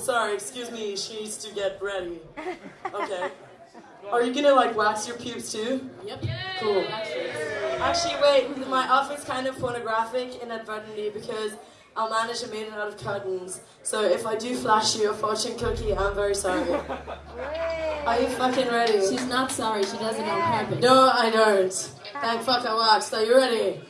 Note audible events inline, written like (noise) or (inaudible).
sorry, excuse me, she needs to get ready. (laughs) Okay. Are you gonna like wax your pubes too? Yep. Cool. Actually, wait, my outfit's kind of pornographic inadvertently because I'll manage to made it out of curtains. So if I do flash you a fortune cookie, I'm very sorry. Are you fucking ready? She's not sorry. She does it on purpose. No, I don't. Thank fuck I waxed. Are you ready?